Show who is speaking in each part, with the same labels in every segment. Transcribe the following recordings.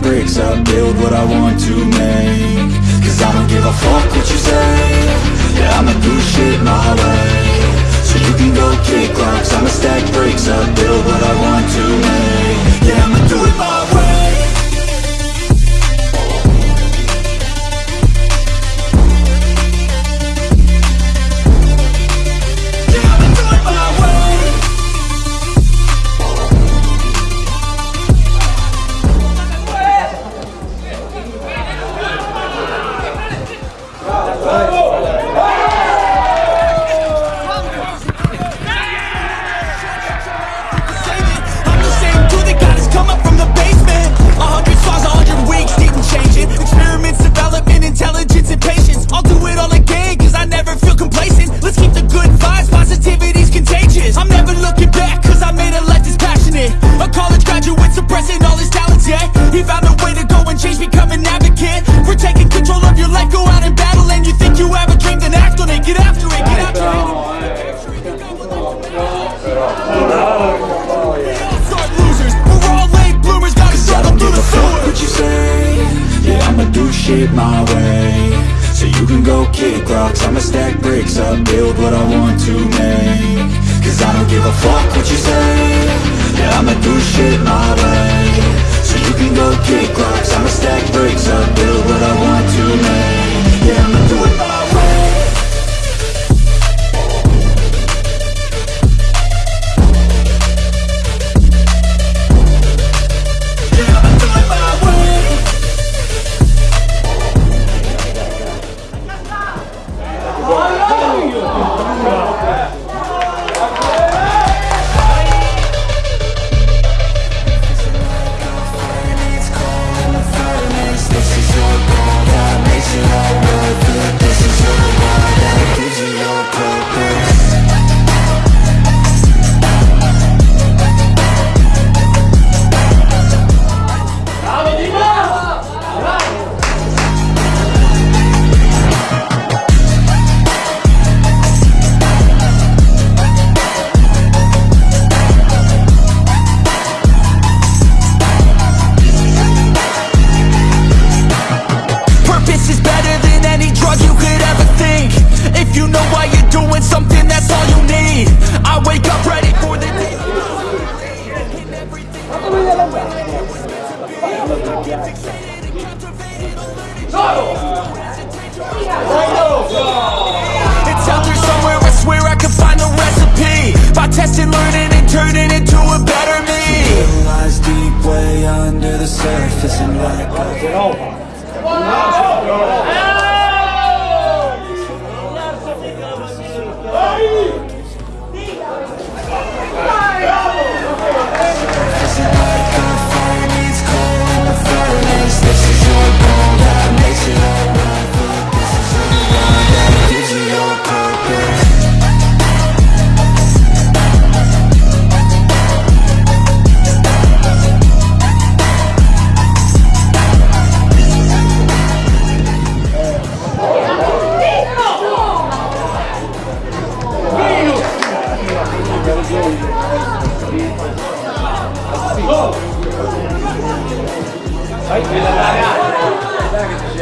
Speaker 1: bricks up, build what I want to make. Cause I don't give a fuck what you say. Yeah, I'ma do shit my way. So you can go kick rocks I'ma stack bricks up, build what I want to make. Yeah, I'ma do it my way
Speaker 2: come up from the basement. A hundred stars, a hundred weeks, didn't change it. Experiments, development, intelligence, and patience. I'll do it all again, cause I never feel complacent. Let's keep the good vibes, positivity's contagious. I'm never looking back, cause I made a life that's passionate. A college graduate suppressing all his talents, yeah. He found a way to go and change, become an advocate
Speaker 1: Cause I don't give a fuck what you say. Yeah, I'ma do shit my way. So you can go kick rocks. I'ma stack bricks up, build what I want to make. Yeah, I'ma
Speaker 2: It's out there somewhere, I swear I can find the recipe. By testing, learning, and turning into a better me.
Speaker 1: Lies deep way under the surface and like a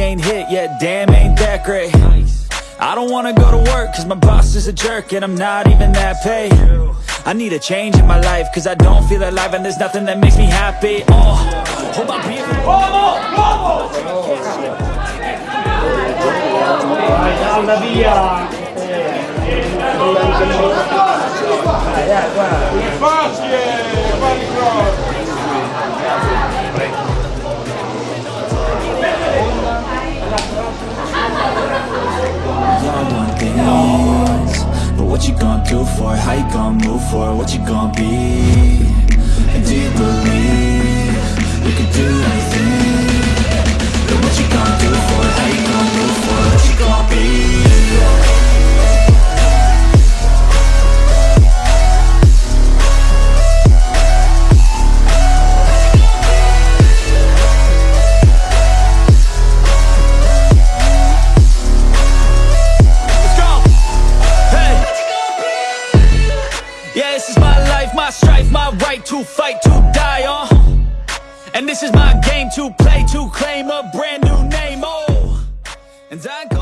Speaker 2: ain't hit yet, damn, ain't that great. I don't wanna go to work, cause my boss is a jerk, and I'm not even that paid. I need a change in my life, cause I don't feel alive, and there's nothing that makes me happy. Oh, hold my beer.
Speaker 3: Una via
Speaker 1: what you gonna do for? How you gonna move for? What you gonna be? And do you believe
Speaker 2: to fight, to die on. And this is my game to play, to claim a brand new name. Oh, and I